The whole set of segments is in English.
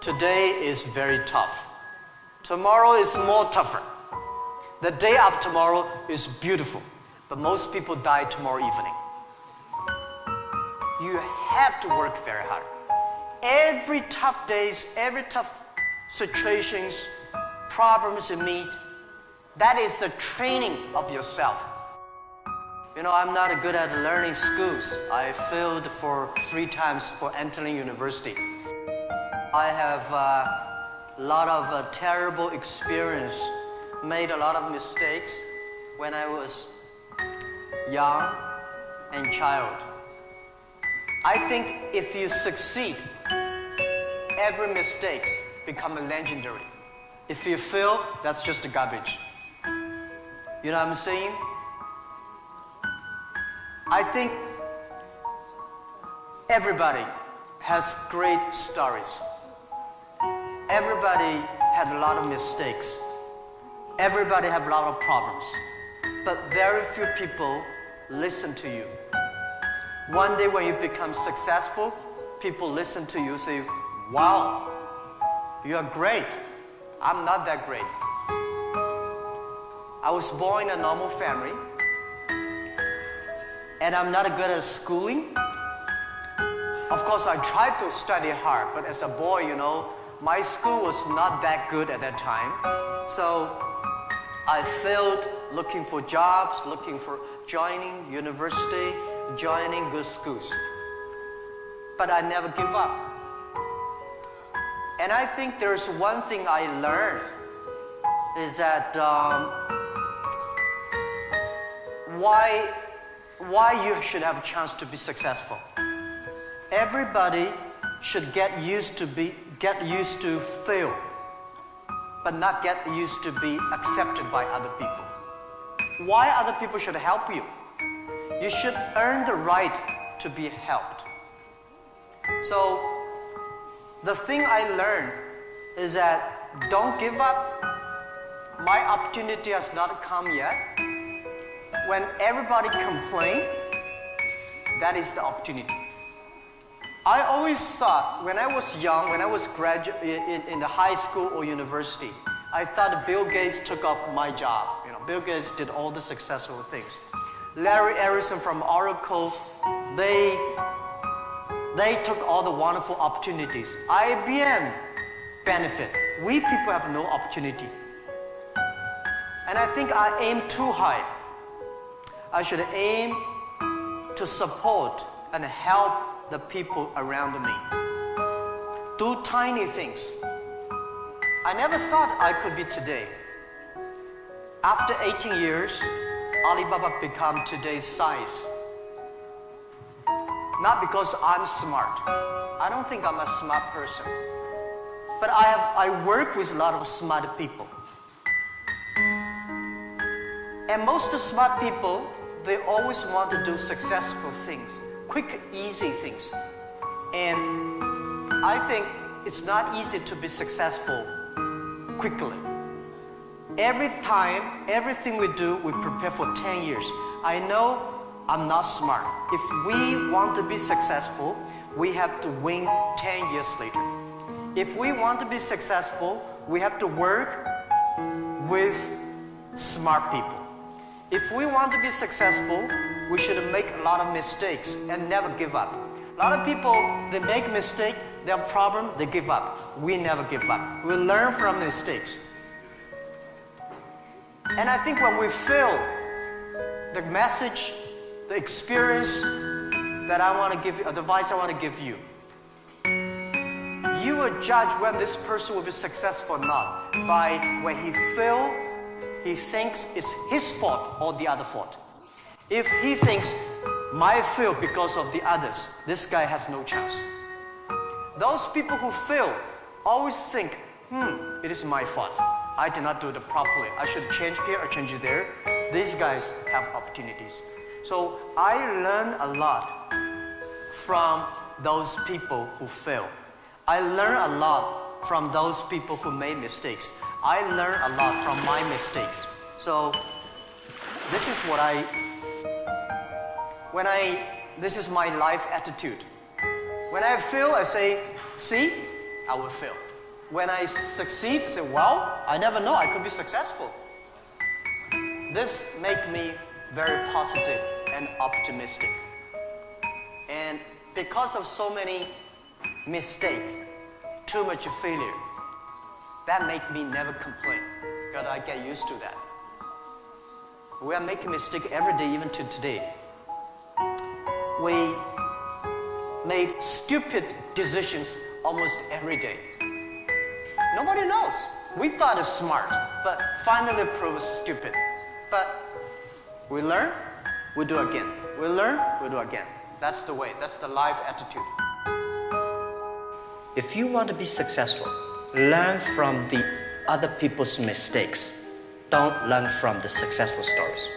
today is very tough. Tomorrow is more tougher. The day after tomorrow is beautiful, but most people die tomorrow evening. You have to work very hard. Every tough days, every tough situations, problems you meet, that is the training of yourself. You know, I'm not good at learning schools. I failed for three times for entering university. I have a lot of uh, terrible experience, made a lot of mistakes when I was young and child. I think if you succeed, every mistakes become legendary. If you fail, that's just garbage. You know what I'm saying? I think everybody has great stories. Everybody had a lot of mistakes. Everybody have a lot of problems. But very few people listen to you. One day when you become successful, people listen to you say, wow, you are great. I'm not that great. I was born in a normal family and I'm not good at schooling. Of course, I tried to study hard, but as a boy, you know, my school was not that good at that time. So I failed looking for jobs, looking for joining university, joining good schools. But I never give up. And I think there's one thing I learned is that um, why, why you should have a chance to be successful. Everybody should get used to be get used to fail, but not get used to be accepted by other people. Why other people should help you? You should earn the right to be helped. So the thing I learned is that don't give up. My opportunity has not come yet. When everybody complain, that is the opportunity. I always thought when I was young, when I was in, in the high school or university, I thought Bill Gates took off my job. You know, Bill Gates did all the successful things. Larry Ellison from Oracle, they they took all the wonderful opportunities. IBM benefit. We people have no opportunity. And I think I aim too high. I should aim to support and help the people around me. Do tiny things. I never thought I could be today. After 18 years, Alibaba become today's size. Not because I'm smart. I don't think I'm a smart person. But I, have, I work with a lot of smart people. And most smart people, they always want to do successful things quick, easy things. And I think it's not easy to be successful quickly. Every time, everything we do, we prepare for 10 years. I know I'm not smart. If we want to be successful, we have to win 10 years later. If we want to be successful, we have to work with smart people. If we want to be successful, we should make a lot of mistakes and never give up. A lot of people, they make mistake, they have problem, they give up. We never give up. We learn from the mistakes. And I think when we fail, the message, the experience that I want to give you, advice I want to give you, you will judge when this person will be successful or not by when he fail, he thinks it's his fault or the other fault. If he thinks, my fail because of the others, this guy has no chance. Those people who fail always think, hmm, it is my fault. I did not do it properly. I should change here or change there. These guys have opportunities. So I learn a lot from those people who fail. I learn a lot from those people who made mistakes. I learn a lot from my mistakes. So this is what I when I, this is my life attitude. When I fail, I say, see, I will fail. when I succeed, I say, well, I never know, I could be successful. This make me very positive and optimistic. And because of so many mistakes, too much failure, that make me never complain because I get used to that. We are making mistake every day, even to today. We made stupid decisions almost every day. Nobody knows. We thought it's smart, but finally proved stupid. But we learn, we do again. We learn, we do again. That's the way. That's the life attitude. If you want to be successful, learn from the other people's mistakes. Don't learn from the successful stories.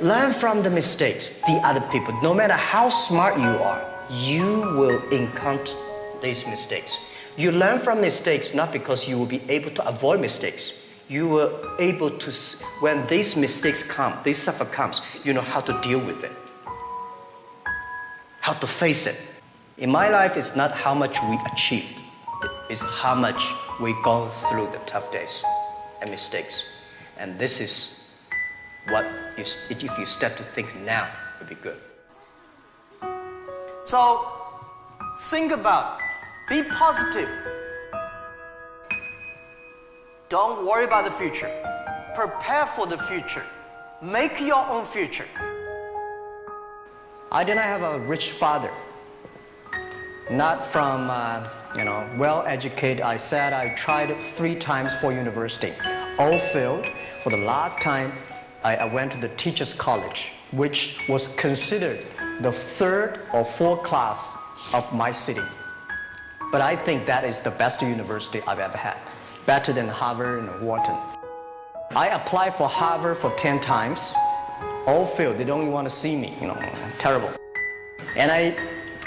Learn from the mistakes, the other people. No matter how smart you are, you will encounter these mistakes. You learn from mistakes not because you will be able to avoid mistakes. You were able to, when these mistakes come, this suffer comes, you know how to deal with it, how to face it. In my life, it's not how much we achieved, it's how much we go through the tough days and mistakes. And this is what, you, if you start to think now, would be good. So, think about, be positive. Don't worry about the future. Prepare for the future. Make your own future. I did not have a rich father. Not from, uh, you know, well-educated. I said I tried three times for university. All failed. For the last time, I, I went to the teacher's college, which was considered the third or fourth class of my city. But I think that is the best university I've ever had. Better than Harvard and Wharton. I applied for Harvard for 10 times. All failed. They don't even want to see me, you know, terrible. And I,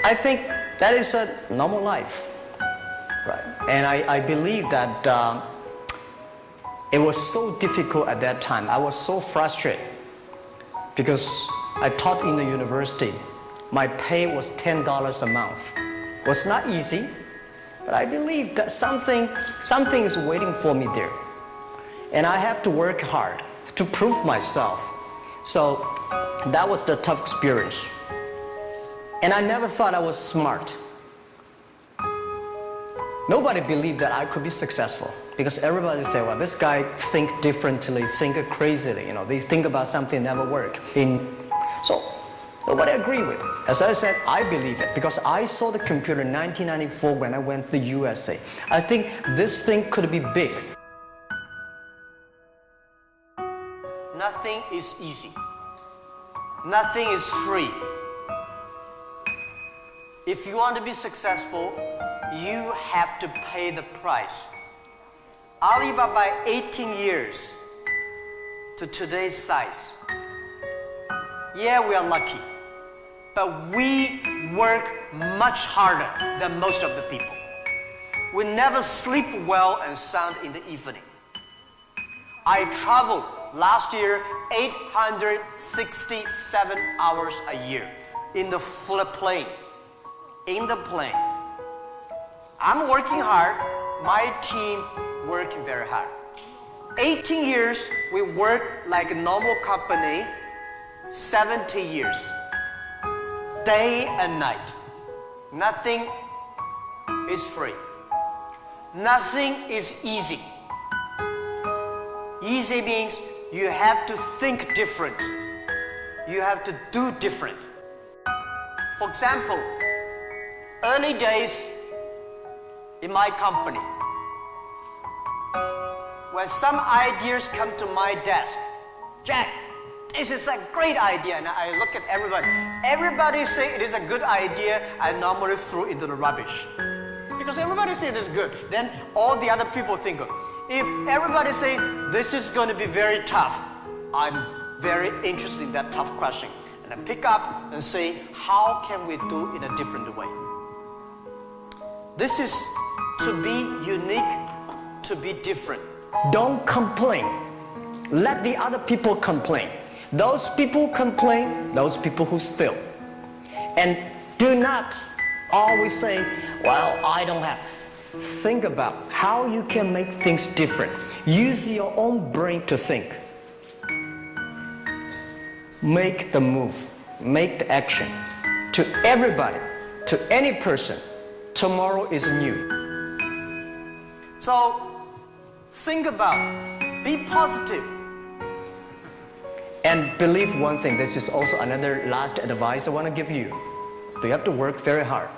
I think that is a normal life. Right. And I, I believe that um, it was so difficult at that time. I was so frustrated because I taught in the university. My pay was $10 a month. It was not easy, but I believe that something, something is waiting for me there. And I have to work hard to prove myself. So that was the tough experience. And I never thought I was smart. Nobody believed that I could be successful because everybody said, well, this guy think differently, think crazily, you know, they think about something never work. In, so nobody agree with it. As I said, I believe it because I saw the computer in 1994 when I went to the USA. I think this thing could be big. Nothing is easy. Nothing is free. If you want to be successful, you have to pay the price. Alibaba 18 years to today's size. Yeah, we are lucky, but we work much harder than most of the people. We never sleep well and sound in the evening. I traveled last year 867 hours a year in the plane. In the plane. I'm working hard, my team working very hard. 18 years, we work like a normal company, 70 years. Day and night. Nothing is free. Nothing is easy. Easy means you have to think different. You have to do different. For example, early days, in my company. When some ideas come to my desk, Jack, this is a great idea. And I look at everybody. Everybody say it is a good idea. I normally throw into the rubbish. Because everybody say it is good. Then all the other people think, if everybody say this is going to be very tough, I'm very interested in that tough question. And I pick up and say, how can we do in a different way? This is to be unique, to be different. Don't complain. Let the other people complain. Those people complain, those people who still. And do not always say, well, I don't have. think about how you can make things different. Use your own brain to think. Make the move, make the action. To everybody, to any person, tomorrow is new. So think about, be positive. And believe one thing, this is also another last advice I want to give you. You have to work very hard,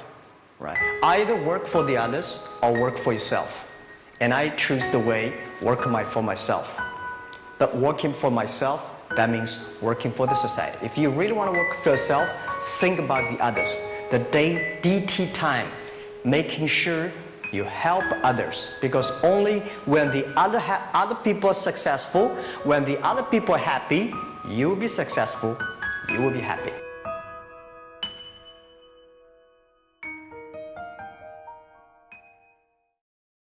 right? Either work for the others or work for yourself. And I choose the way work my, for myself. But working for myself, that means working for the society. If you really want to work for yourself, think about the others. The day DT time, making sure you help others because only when the other, other people are successful, when the other people are happy, you will be successful, you will be happy.